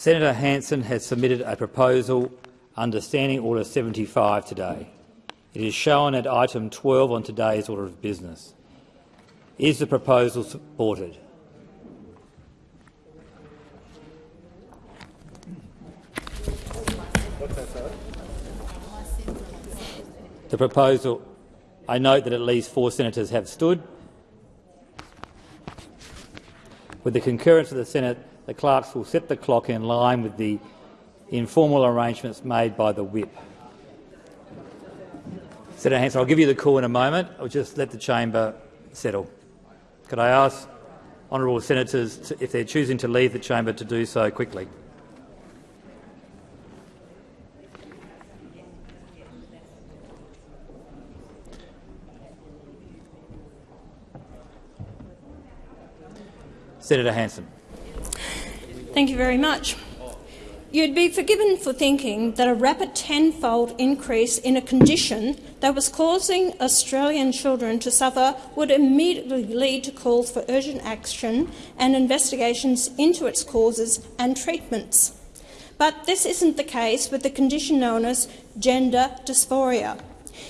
Senator Hanson has submitted a proposal under Standing Order 75 today. It is shown at item 12 on today's order of business. Is the proposal supported? The proposal. I note that at least four senators have stood. With the concurrence of the Senate, the clerks will set the clock in line with the informal arrangements made by the whip. Senator Hanson, I'll give you the call in a moment. I'll just let the chamber settle. Could I ask honourable senators, to, if they're choosing to leave the chamber, to do so quickly? Senator Hanson. Thank you very much. You'd be forgiven for thinking that a rapid tenfold increase in a condition that was causing Australian children to suffer would immediately lead to calls for urgent action and investigations into its causes and treatments. But this isn't the case with the condition known as gender dysphoria.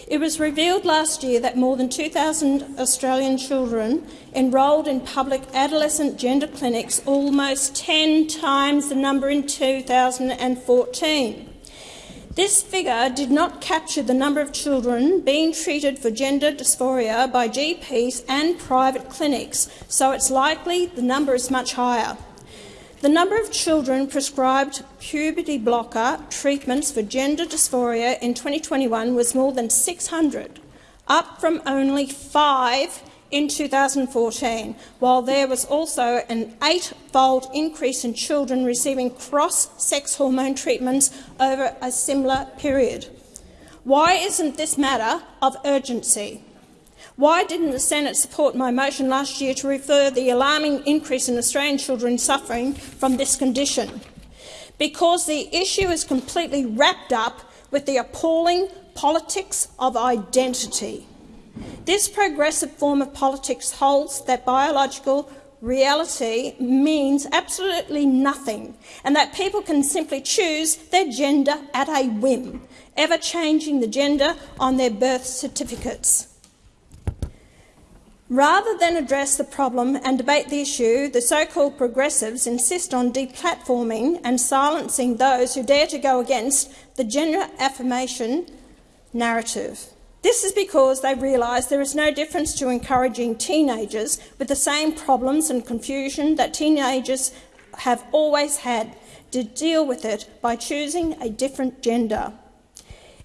It was revealed last year that more than 2,000 Australian children enrolled in public adolescent gender clinics, almost 10 times the number in 2014. This figure did not capture the number of children being treated for gender dysphoria by GPs and private clinics, so it's likely the number is much higher. The number of children prescribed puberty blocker treatments for gender dysphoria in 2021 was more than 600, up from only five in 2014, while there was also an eight-fold increase in children receiving cross-sex hormone treatments over a similar period. Why isn't this matter of urgency? Why didn't the Senate support my motion last year to refer the alarming increase in Australian children suffering from this condition? Because the issue is completely wrapped up with the appalling politics of identity. This progressive form of politics holds that biological reality means absolutely nothing and that people can simply choose their gender at a whim, ever changing the gender on their birth certificates. Rather than address the problem and debate the issue, the so-called progressives insist on deplatforming and silencing those who dare to go against the gender affirmation narrative. This is because they realise there is no difference to encouraging teenagers with the same problems and confusion that teenagers have always had to deal with it by choosing a different gender.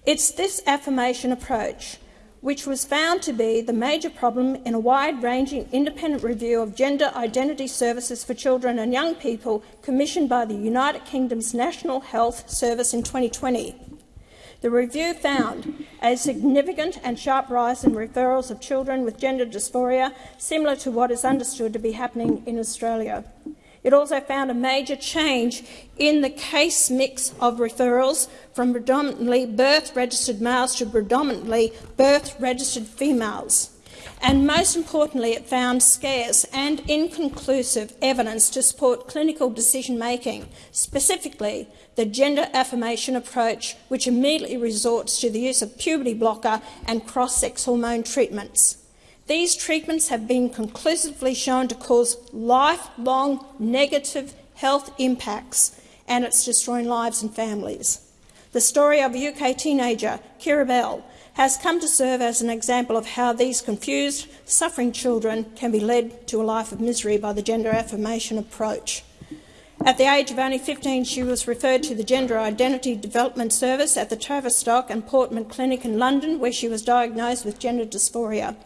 It's this affirmation approach which was found to be the major problem in a wide-ranging independent review of gender identity services for children and young people commissioned by the United Kingdom's National Health Service in 2020. The review found a significant and sharp rise in referrals of children with gender dysphoria, similar to what is understood to be happening in Australia. It also found a major change in the case mix of referrals from predominantly birth-registered males to predominantly birth-registered females. And most importantly, it found scarce and inconclusive evidence to support clinical decision-making, specifically the gender affirmation approach, which immediately resorts to the use of puberty blocker and cross-sex hormone treatments. These treatments have been conclusively shown to cause lifelong negative health impacts and it's destroying lives and families. The story of a UK teenager, Keira Bell, has come to serve as an example of how these confused, suffering children can be led to a life of misery by the gender affirmation approach. At the age of only 15, she was referred to the Gender Identity Development Service at the Tavistock and Portman Clinic in London, where she was diagnosed with gender dysphoria.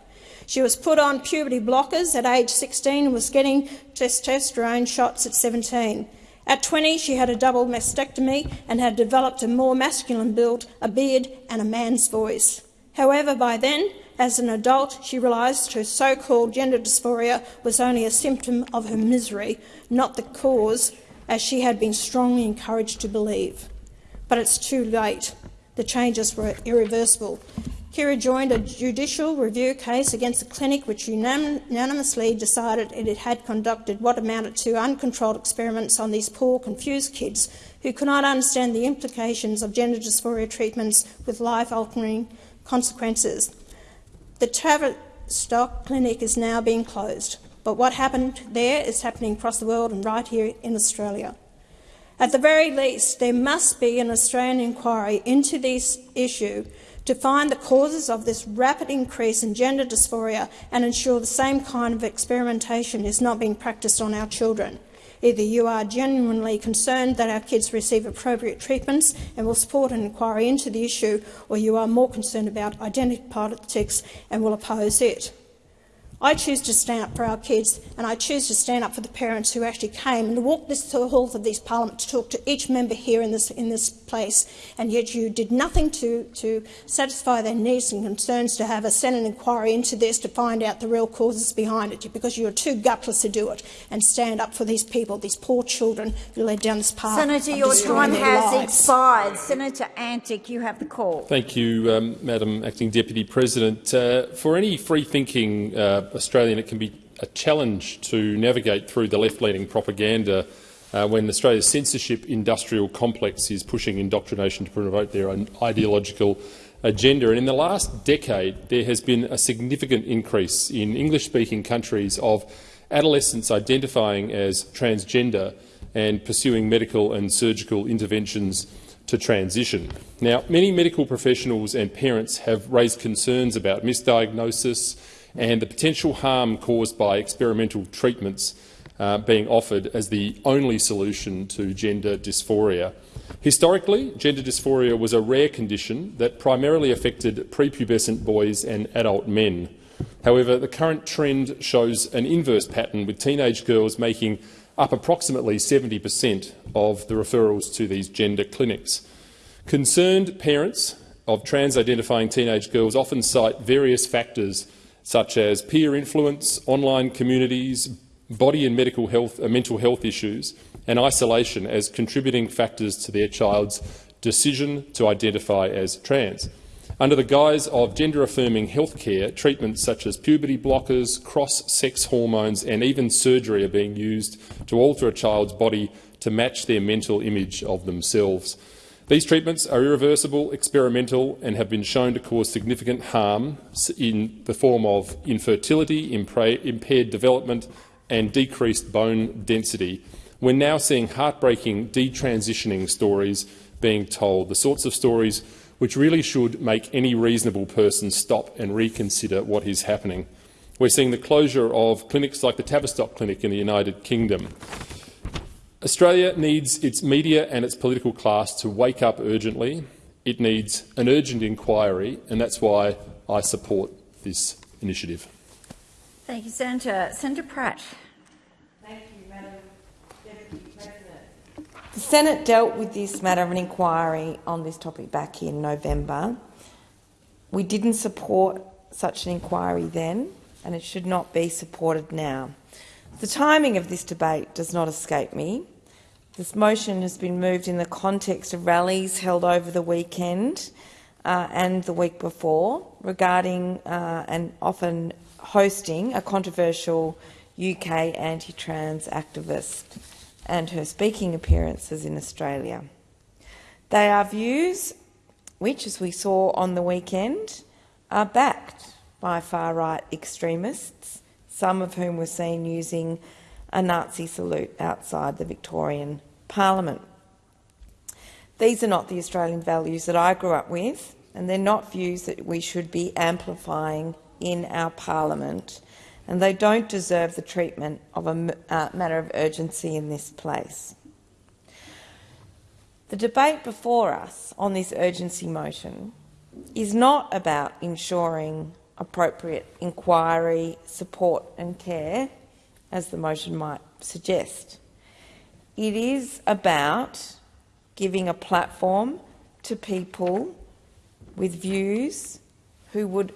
She was put on puberty blockers at age 16 and was getting testosterone shots at 17. At 20, she had a double mastectomy and had developed a more masculine build, a beard and a man's voice. However, by then, as an adult, she realised her so-called gender dysphoria was only a symptom of her misery, not the cause, as she had been strongly encouraged to believe. But it's too late. The changes were irreversible Keira joined a judicial review case against a clinic which unanimously decided it had conducted what amounted to uncontrolled experiments on these poor, confused kids who could not understand the implications of gender dysphoria treatments with life-altering consequences. The Tavistock Clinic is now being closed, but what happened there is happening across the world and right here in Australia. At the very least, there must be an Australian inquiry into this issue to find the causes of this rapid increase in gender dysphoria and ensure the same kind of experimentation is not being practiced on our children. Either you are genuinely concerned that our kids receive appropriate treatments and will support an inquiry into the issue, or you are more concerned about identity politics and will oppose it. I choose to stand up for our kids and I choose to stand up for the parents who actually came and walked this, the halls of this parliament to talk to each member here in this, in this place, and yet you did nothing to, to satisfy their needs and concerns to have a Senate inquiry into this to find out the real causes behind it, because you are too gutless to do it and stand up for these people, these poor children who led down this path Senator, your time has lives. expired. Senator Antic, you have the call. Thank you, um, Madam Acting Deputy President. Uh, for any free-thinking uh, Australian, it can be a challenge to navigate through the left-leaning propaganda uh, when Australia's censorship industrial complex is pushing indoctrination to promote their own ideological agenda. And in the last decade, there has been a significant increase in English-speaking countries of adolescents identifying as transgender and pursuing medical and surgical interventions to transition. Now, many medical professionals and parents have raised concerns about misdiagnosis and the potential harm caused by experimental treatments uh, being offered as the only solution to gender dysphoria. Historically, gender dysphoria was a rare condition that primarily affected prepubescent boys and adult men. However, the current trend shows an inverse pattern, with teenage girls making up approximately 70 per cent of the referrals to these gender clinics. Concerned parents of trans-identifying teenage girls often cite various factors such as peer influence, online communities, body and medical health, uh, mental health issues and isolation as contributing factors to their child's decision to identify as trans. Under the guise of gender-affirming healthcare, treatments such as puberty blockers, cross-sex hormones and even surgery are being used to alter a child's body to match their mental image of themselves. These treatments are irreversible, experimental and have been shown to cause significant harm in the form of infertility, impaired development and decreased bone density. We're now seeing heartbreaking detransitioning stories being told, the sorts of stories which really should make any reasonable person stop and reconsider what is happening. We're seeing the closure of clinics like the Tavistock Clinic in the United Kingdom. Australia needs its media and its political class to wake up urgently. It needs an urgent inquiry, and that's why I support this initiative. Thank you, Senator. Senator Pratt. Thank you, Madam Deputy President. The Senate dealt with this matter of an inquiry on this topic back in November. We didn't support such an inquiry then, and it should not be supported now. The timing of this debate does not escape me. This motion has been moved in the context of rallies held over the weekend uh, and the week before regarding uh, and often hosting a controversial UK anti-trans activist and her speaking appearances in Australia. They are views which, as we saw on the weekend, are backed by far-right extremists, some of whom were seen using a Nazi salute outside the Victorian Parliament. These are not the Australian values that I grew up with, and they're not views that we should be amplifying in our parliament, and they don't deserve the treatment of a uh, matter of urgency in this place. The debate before us on this urgency motion is not about ensuring appropriate inquiry, support and care, as the motion might suggest. It is about giving a platform to people with views who would,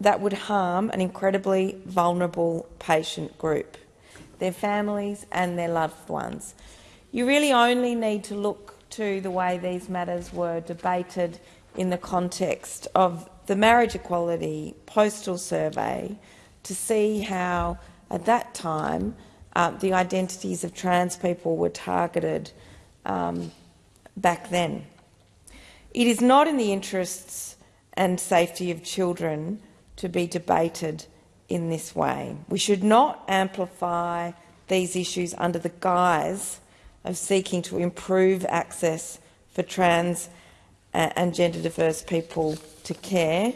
that would harm an incredibly vulnerable patient group, their families and their loved ones. You really only need to look to the way these matters were debated in the context of the Marriage Equality Postal Survey to see how, at that time, uh, the identities of trans people were targeted um, back then. It is not in the interests and safety of children to be debated in this way. We should not amplify these issues under the guise of seeking to improve access for trans and gender diverse people to care.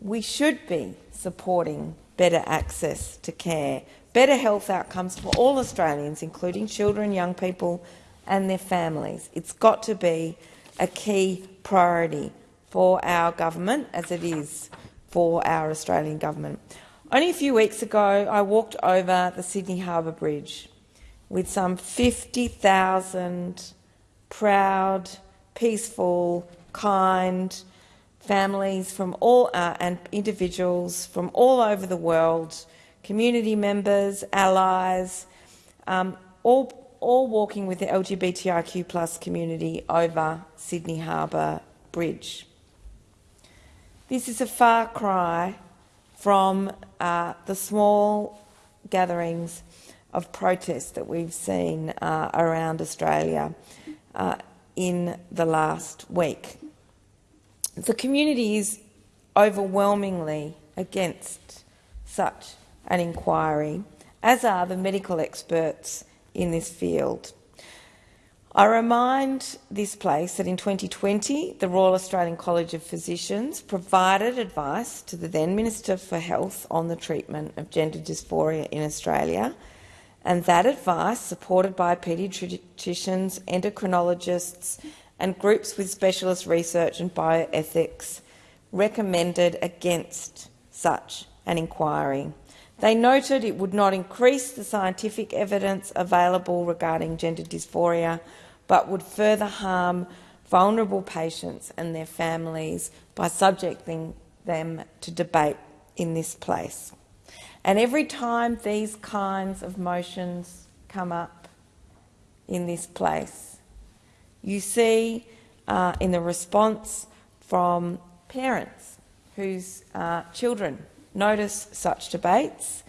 We should be supporting better access to care, better health outcomes for all Australians, including children, young people and their families. It's got to be a key priority for our government, as it is for our Australian government. Only a few weeks ago, I walked over the Sydney Harbour Bridge with some 50,000 proud, peaceful, kind families from all uh, and individuals from all over the world, community members, allies, um, all all walking with the LGBTIQ plus community over Sydney Harbour Bridge. This is a far cry from uh, the small gatherings of protest that we've seen uh, around Australia uh, in the last week. The community is overwhelmingly against such an inquiry, as are the medical experts in this field. I remind this place that in 2020 the Royal Australian College of Physicians provided advice to the then Minister for Health on the treatment of gender dysphoria in Australia, and that advice, supported by paediatricians, endocrinologists and groups with specialist research and bioethics, recommended against such an inquiry. They noted it would not increase the scientific evidence available regarding gender dysphoria, but would further harm vulnerable patients and their families by subjecting them to debate in this place. And every time these kinds of motions come up in this place, you see uh, in the response from parents whose uh, children notice such debates,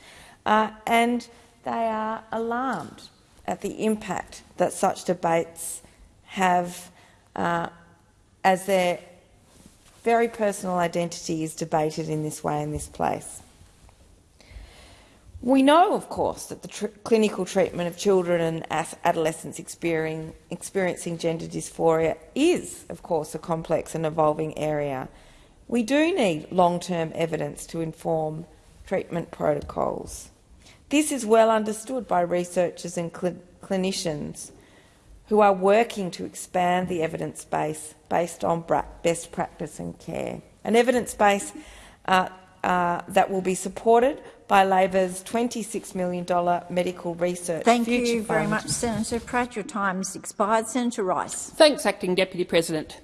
uh, and they are alarmed at the impact that such debates have uh, as their very personal identity is debated in this way in this place. We know, of course, that the tr clinical treatment of children and adolescents experiencing, gender dysphoria is, of course, a complex and evolving area we do need long-term evidence to inform treatment protocols. This is well understood by researchers and cl clinicians who are working to expand the evidence base based on best practice and care. An evidence base uh, uh, that will be supported by Labor's $26 million medical research Thank future you very fund. much, Senator Pratt. Your time has expired. Senator Rice. Thanks, Acting Deputy President.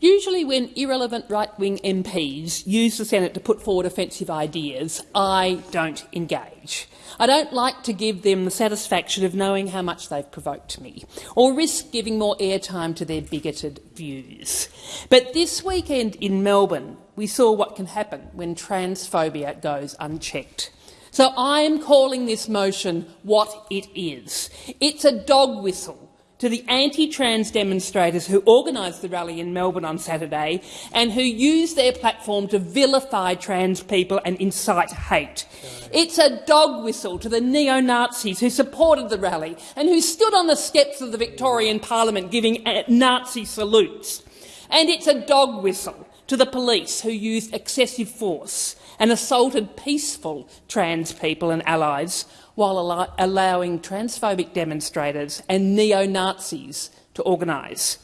Usually when irrelevant right-wing MPs use the Senate to put forward offensive ideas, I don't engage. I don't like to give them the satisfaction of knowing how much they've provoked me, or risk giving more airtime to their bigoted views. But this weekend in Melbourne, we saw what can happen when transphobia goes unchecked. So I am calling this motion what it is. It's a dog whistle to the anti-trans demonstrators who organised the rally in Melbourne on Saturday and who used their platform to vilify trans people and incite hate. It's a dog whistle to the neo-Nazis who supported the rally and who stood on the steps of the Victorian Parliament giving uh, Nazi salutes. And it's a dog whistle to the police who used excessive force and assaulted peaceful trans people and allies while al allowing transphobic demonstrators and neo-Nazis to organise.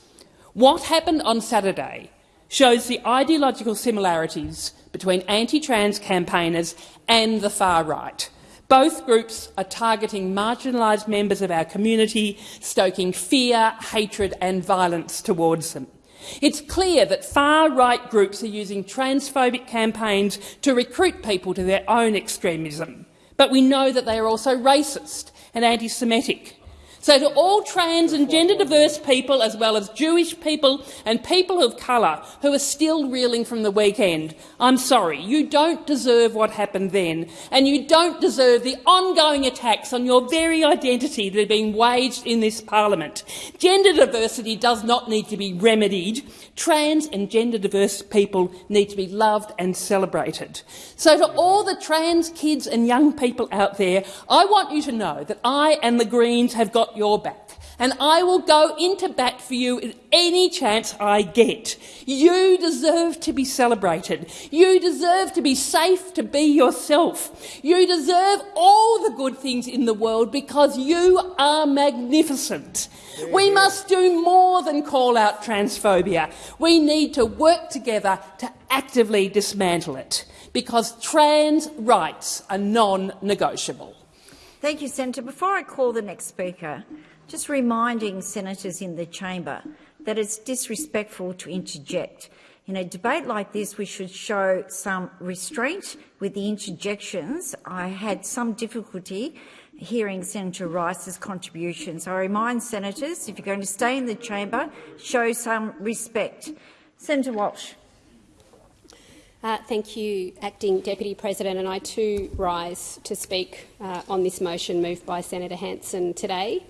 What happened on Saturday shows the ideological similarities between anti-trans campaigners and the far right. Both groups are targeting marginalised members of our community, stoking fear, hatred and violence towards them. It's clear that far-right groups are using transphobic campaigns to recruit people to their own extremism. But we know that they are also racist and anti-Semitic. So to all trans and gender diverse people, as well as Jewish people and people of colour who are still reeling from the weekend, I'm sorry, you don't deserve what happened then, and you don't deserve the ongoing attacks on your very identity that are being waged in this parliament. Gender diversity does not need to be remedied. Trans and gender diverse people need to be loved and celebrated. So to all the trans kids and young people out there, I want you to know that I and the Greens have got your back and I will go into bat for you at any chance I get. You deserve to be celebrated. You deserve to be safe to be yourself. You deserve all the good things in the world because you are magnificent. We must do more than call out transphobia. We need to work together to actively dismantle it because trans rights are non-negotiable. Thank you, Senator. Before I call the next speaker, just reminding senators in the chamber that it's disrespectful to interject. In a debate like this, we should show some restraint with the interjections. I had some difficulty hearing Senator Rice's contribution. So I remind senators, if you're going to stay in the chamber, show some respect. Senator Walsh. Uh, thank you, Acting Deputy President, and I too rise to speak uh, on this motion moved by Senator Hanson today.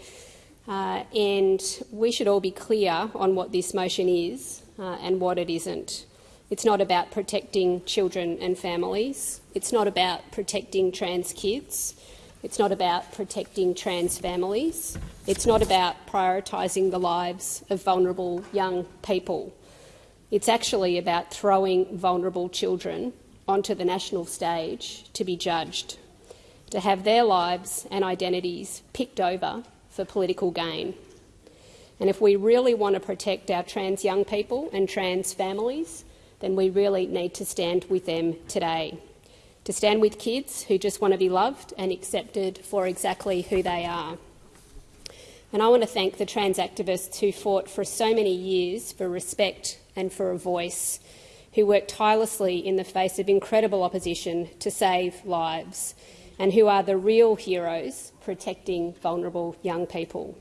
Uh, and we should all be clear on what this motion is uh, and what it isn't. It's not about protecting children and families. It's not about protecting trans kids. It's not about protecting trans families. It's not about prioritising the lives of vulnerable young people. It's actually about throwing vulnerable children onto the national stage to be judged, to have their lives and identities picked over for political gain. And if we really want to protect our trans young people and trans families, then we really need to stand with them today. To stand with kids who just want to be loved and accepted for exactly who they are. And I want to thank the trans activists who fought for so many years for respect and for a voice, who worked tirelessly in the face of incredible opposition to save lives, and who are the real heroes protecting vulnerable young people.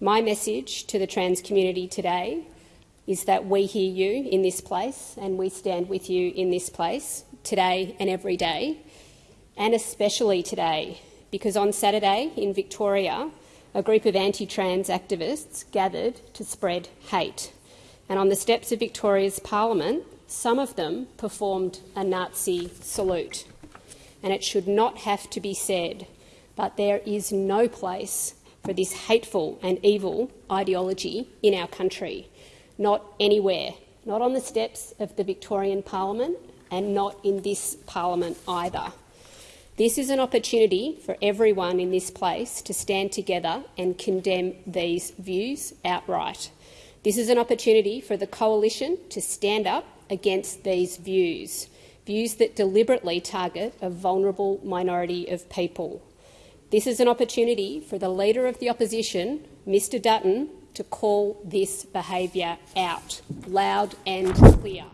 My message to the trans community today is that we hear you in this place and we stand with you in this place today and every day, and especially today, because on Saturday in Victoria, a group of anti-trans activists gathered to spread hate. And on the steps of Victoria's parliament, some of them performed a Nazi salute and it should not have to be said, but there is no place for this hateful and evil ideology in our country, not anywhere, not on the steps of the Victorian Parliament and not in this parliament either. This is an opportunity for everyone in this place to stand together and condemn these views outright. This is an opportunity for the coalition to stand up against these views views that deliberately target a vulnerable minority of people. This is an opportunity for the Leader of the Opposition, Mr Dutton, to call this behaviour out, loud and clear.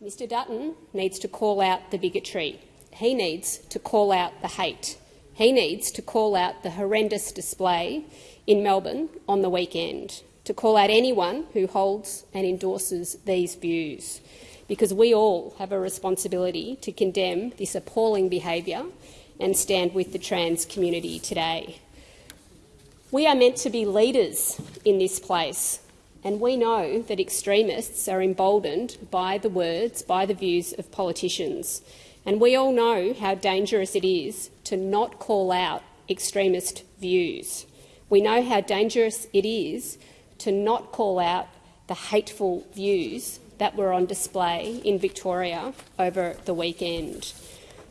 Mr Dutton needs to call out the bigotry. He needs to call out the hate. He needs to call out the horrendous display in Melbourne on the weekend, to call out anyone who holds and endorses these views because we all have a responsibility to condemn this appalling behaviour and stand with the trans community today. We are meant to be leaders in this place, and we know that extremists are emboldened by the words, by the views of politicians. And we all know how dangerous it is to not call out extremist views. We know how dangerous it is to not call out the hateful views that were on display in Victoria over the weekend.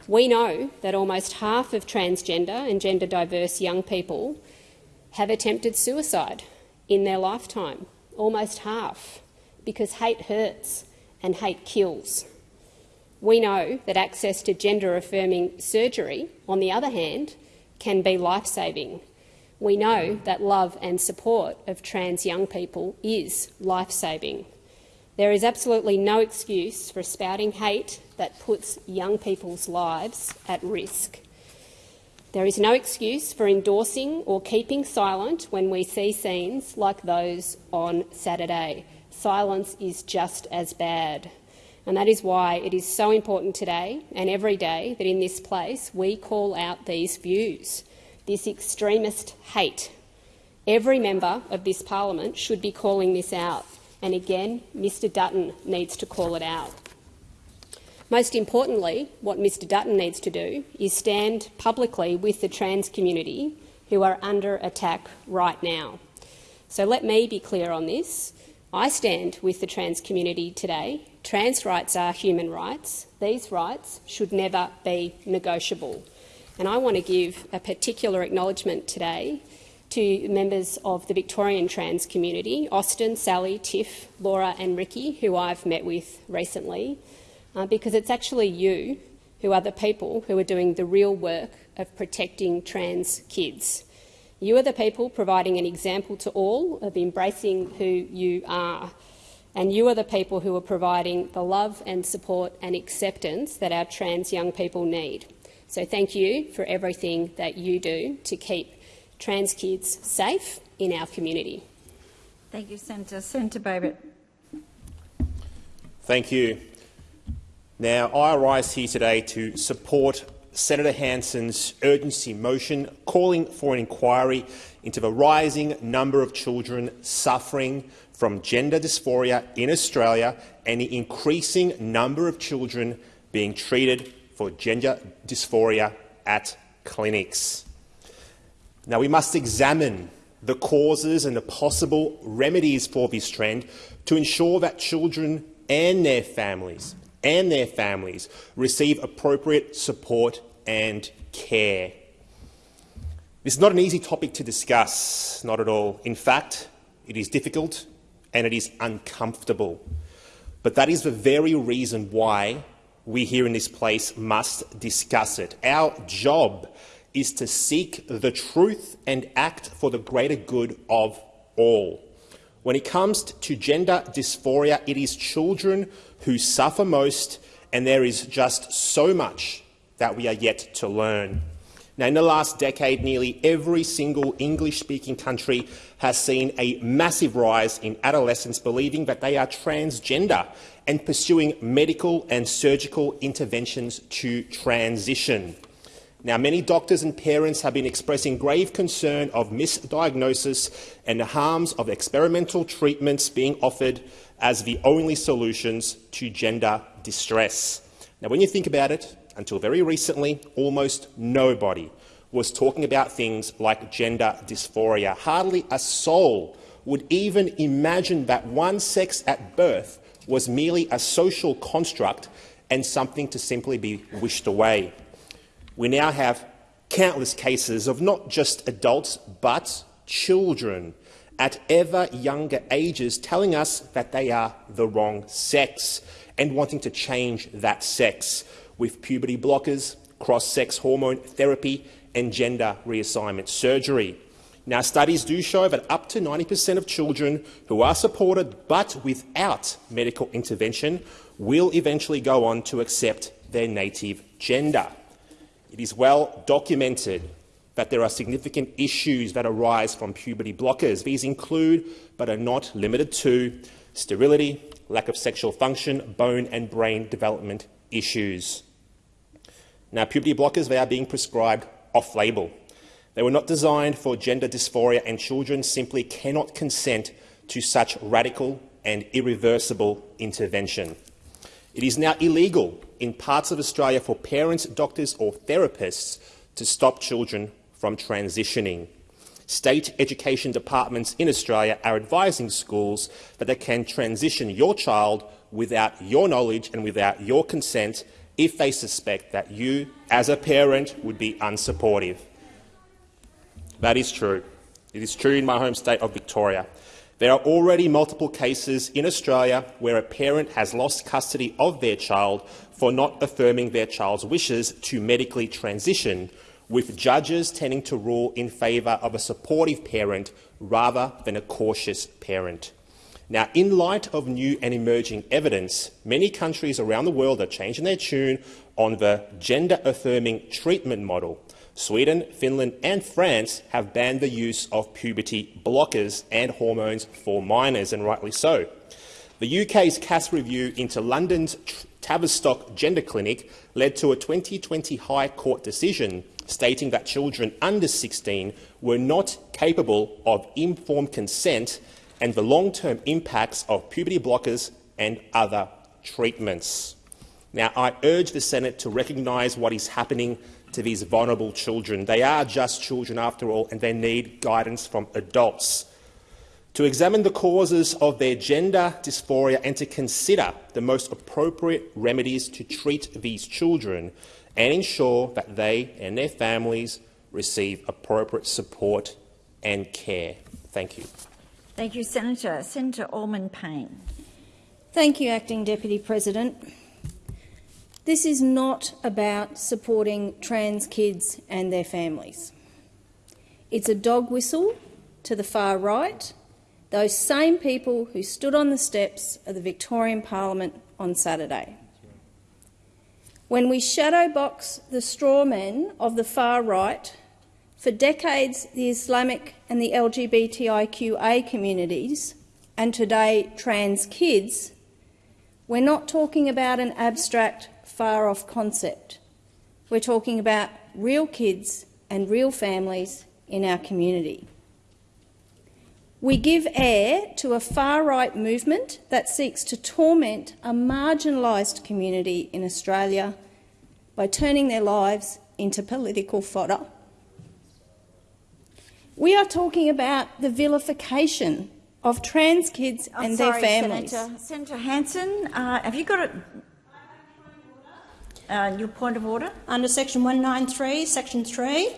We know that almost half of transgender and gender diverse young people have attempted suicide in their lifetime, almost half, because hate hurts and hate kills. We know that access to gender-affirming surgery, on the other hand, can be life-saving. We know that love and support of trans young people is life-saving. There is absolutely no excuse for spouting hate that puts young people's lives at risk. There is no excuse for endorsing or keeping silent when we see scenes like those on Saturday. Silence is just as bad. And that is why it is so important today and every day that in this place we call out these views, this extremist hate. Every member of this parliament should be calling this out. And again, Mr Dutton needs to call it out. Most importantly, what Mr Dutton needs to do is stand publicly with the trans community who are under attack right now. So let me be clear on this. I stand with the trans community today. Trans rights are human rights. These rights should never be negotiable. And I want to give a particular acknowledgement today to members of the Victorian trans community, Austin, Sally, Tiff, Laura and Ricky, who I've met with recently, uh, because it's actually you who are the people who are doing the real work of protecting trans kids. You are the people providing an example to all of embracing who you are. And you are the people who are providing the love and support and acceptance that our trans young people need. So thank you for everything that you do to keep trans kids safe in our community. Thank you, Senator. Senator Babet. Thank you. Now, I rise here today to support Senator Hanson's urgency motion calling for an inquiry into the rising number of children suffering from gender dysphoria in Australia and the increasing number of children being treated for gender dysphoria at clinics. Now, we must examine the causes and the possible remedies for this trend to ensure that children and their families and their families receive appropriate support and care. This is not an easy topic to discuss, not at all. In fact, it is difficult and it is uncomfortable. But that is the very reason why we here in this place must discuss it. Our job is to seek the truth and act for the greater good of all. When it comes to gender dysphoria, it is children who suffer most, and there is just so much that we are yet to learn. Now, in the last decade, nearly every single English-speaking country has seen a massive rise in adolescents believing that they are transgender and pursuing medical and surgical interventions to transition. Now, many doctors and parents have been expressing grave concern of misdiagnosis and the harms of experimental treatments being offered as the only solutions to gender distress. Now, when you think about it, until very recently, almost nobody was talking about things like gender dysphoria. Hardly a soul would even imagine that one sex at birth was merely a social construct and something to simply be wished away we now have countless cases of not just adults but children at ever younger ages telling us that they are the wrong sex and wanting to change that sex with puberty blockers, cross-sex hormone therapy and gender reassignment surgery. Now, studies do show that up to 90 per cent of children who are supported but without medical intervention will eventually go on to accept their native gender. It is well documented that there are significant issues that arise from puberty blockers. These include, but are not limited to, sterility, lack of sexual function, bone and brain development issues. Now, puberty blockers they are being prescribed off-label. They were not designed for gender dysphoria, and children simply cannot consent to such radical and irreversible intervention. It is now illegal in parts of Australia for parents, doctors or therapists to stop children from transitioning. State education departments in Australia are advising schools that they can transition your child without your knowledge and without your consent if they suspect that you, as a parent, would be unsupportive. That is true. It is true in my home state of Victoria. There are already multiple cases in Australia where a parent has lost custody of their child for not affirming their child's wishes to medically transition, with judges tending to rule in favour of a supportive parent rather than a cautious parent. Now, in light of new and emerging evidence, many countries around the world are changing their tune on the gender-affirming treatment model, Sweden, Finland and France have banned the use of puberty blockers and hormones for minors, and rightly so. The UK's Cass review into London's Tavistock Gender Clinic led to a 2020 High Court decision stating that children under 16 were not capable of informed consent and the long-term impacts of puberty blockers and other treatments. Now, I urge the Senate to recognise what is happening to these vulnerable children. They are just children, after all, and they need guidance from adults. To examine the causes of their gender dysphoria and to consider the most appropriate remedies to treat these children and ensure that they and their families receive appropriate support and care. Thank you. Thank you, Senator. Senator Allman Payne. Thank you, Acting Deputy President. This is not about supporting trans kids and their families. It's a dog whistle to the far right, those same people who stood on the steps of the Victorian Parliament on Saturday. When we shadowbox the straw men of the far right, for decades the Islamic and the LGBTIQA communities, and today trans kids, we're not talking about an abstract far off concept. We're talking about real kids and real families in our community. We give air to a far right movement that seeks to torment a marginalised community in Australia by turning their lives into political fodder. We are talking about the vilification of trans kids I'm and sorry, their families. Senator, Senator Hanson, uh, have you got it? Uh, your point of order? Under section 193, section 3,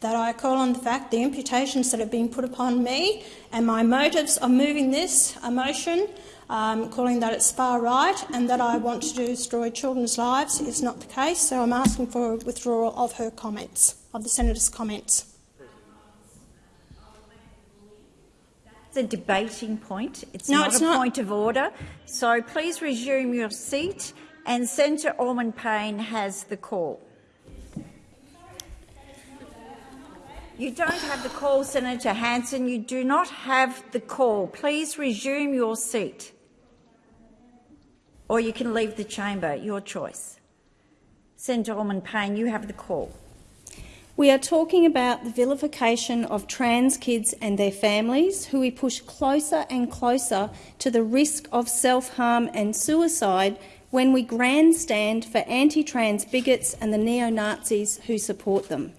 that I call on the fact the imputations that have been put upon me and my motives of moving this a motion, um, calling that it's far right and that I want to destroy children's lives is not the case, so I'm asking for a withdrawal of her comments, of the senator's comments. It's a debating point. It's No, not it's a not. point of order. So please resume your seat. And Senator Allman Payne has the call. You don't have the call, Senator Hanson. You do not have the call. Please resume your seat. Or you can leave the chamber, your choice. Senator Allman Payne, you have the call. We are talking about the vilification of trans kids and their families, who we push closer and closer to the risk of self-harm and suicide when we grandstand for anti-trans bigots and the neo-Nazis who support them.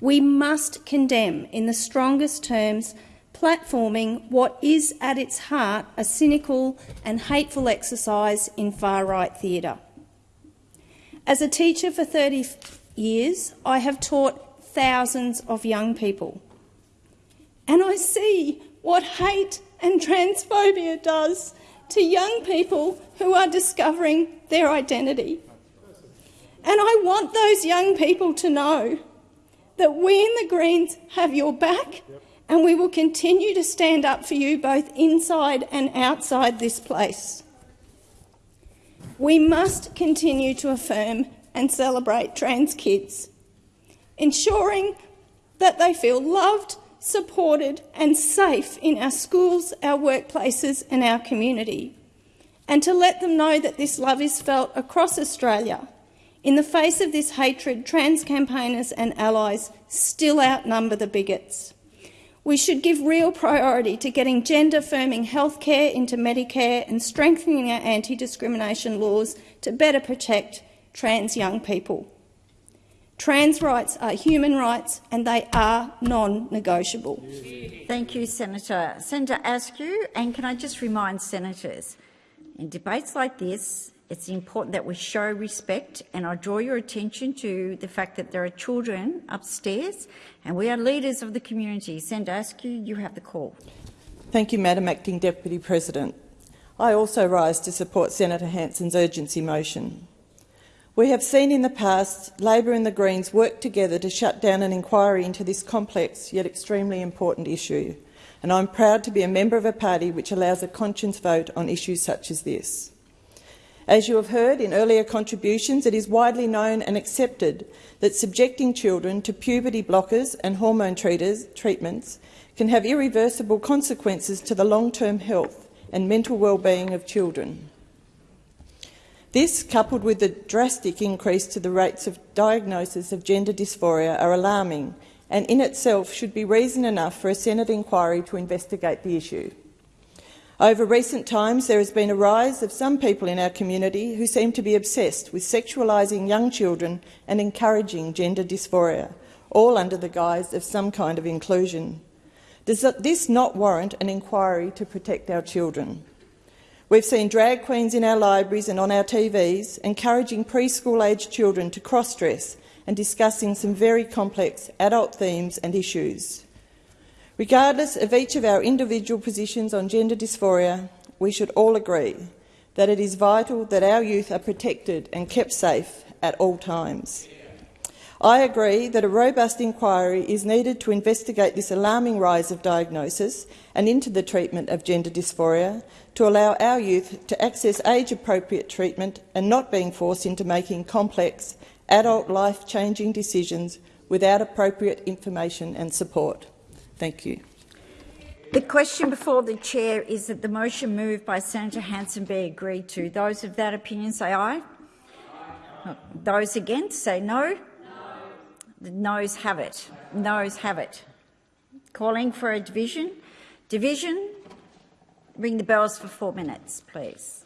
We must condemn, in the strongest terms, platforming what is at its heart a cynical and hateful exercise in far-right theatre. As a teacher for 30 years, I have taught thousands of young people. And I see what hate and transphobia does to young people who are discovering their identity. And I want those young people to know that we in the Greens have your back and we will continue to stand up for you both inside and outside this place. We must continue to affirm and celebrate trans kids, ensuring that they feel loved, supported and safe in our schools, our workplaces and our community, and to let them know that this love is felt across Australia. In the face of this hatred, trans campaigners and allies still outnumber the bigots. We should give real priority to getting gender-affirming healthcare into Medicare and strengthening our anti-discrimination laws to better protect trans young people. Trans rights are human rights and they are non-negotiable. Thank you, Senator. Senator Askew, and can I just remind senators, in debates like this, it's important that we show respect, and I draw your attention to the fact that there are children upstairs, and we are leaders of the community. Senator Askew, you have the call. Thank you, Madam Acting Deputy President. I also rise to support Senator Hanson's urgency motion. We have seen in the past Labor and the Greens work together to shut down an inquiry into this complex yet extremely important issue, and I'm proud to be a member of a party which allows a conscience vote on issues such as this. As you have heard in earlier contributions, it is widely known and accepted that subjecting children to puberty blockers and hormone treaters, treatments can have irreversible consequences to the long-term health and mental well-being of children. This, coupled with the drastic increase to the rates of diagnosis of gender dysphoria, are alarming and in itself should be reason enough for a Senate inquiry to investigate the issue. Over recent times, there has been a rise of some people in our community who seem to be obsessed with sexualising young children and encouraging gender dysphoria, all under the guise of some kind of inclusion. Does this not warrant an inquiry to protect our children? We've seen drag queens in our libraries and on our TVs encouraging preschool-aged children to cross-dress and discussing some very complex adult themes and issues. Regardless of each of our individual positions on gender dysphoria, we should all agree that it is vital that our youth are protected and kept safe at all times. I agree that a robust inquiry is needed to investigate this alarming rise of diagnosis and into the treatment of gender dysphoria to allow our youth to access age-appropriate treatment and not being forced into making complex, adult life-changing decisions without appropriate information and support. Thank you. The question before the chair is that the motion moved by Senator Hanson be agreed to. Those of that opinion say aye. Those against say no. The noes have it. Noes have it. Calling for a division. Division. Ring the bells for four minutes, please.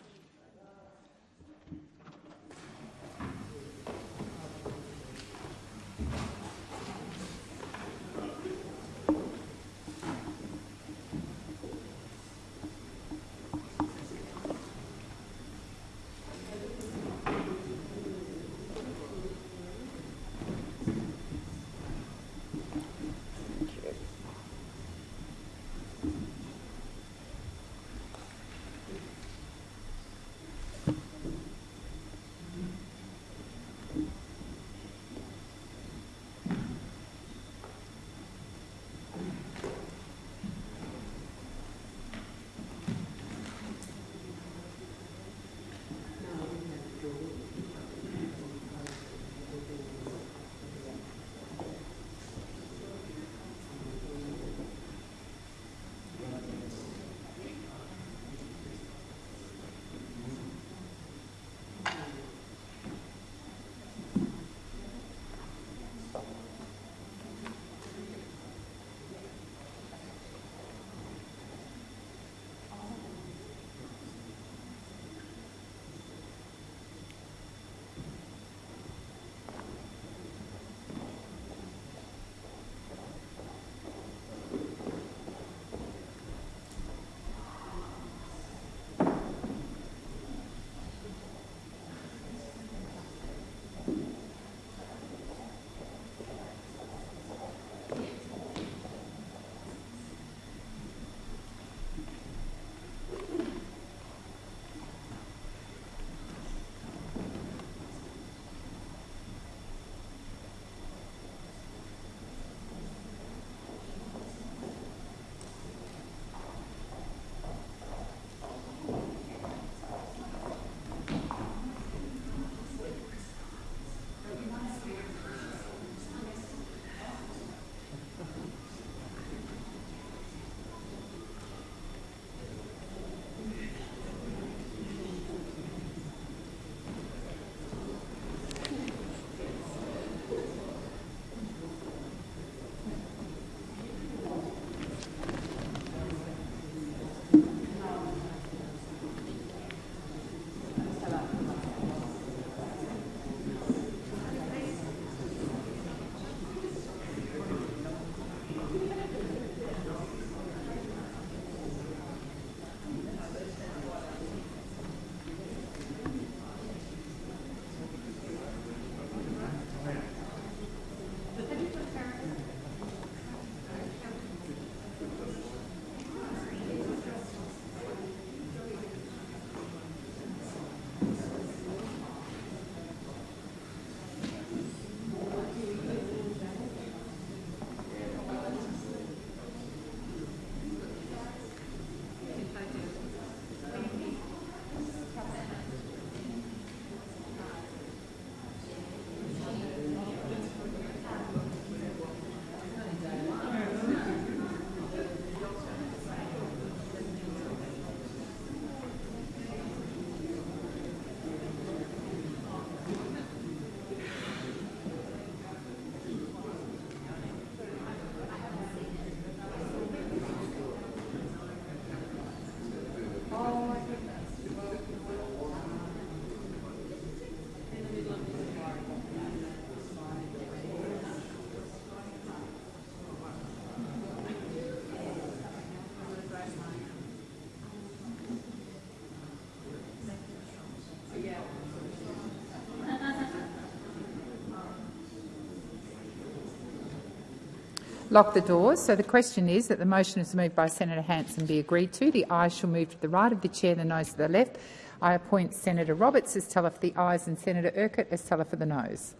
Lock the doors. So the question is that the motion is moved by Senator Hanson be agreed to. The ayes shall move to the right of the chair, the noes to the left. I appoint Senator Roberts as teller for the ayes and Senator Urquhart as teller for the noes.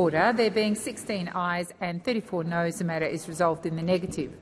Order. There being 16 ayes and 34 noes, the matter is resolved in the negative.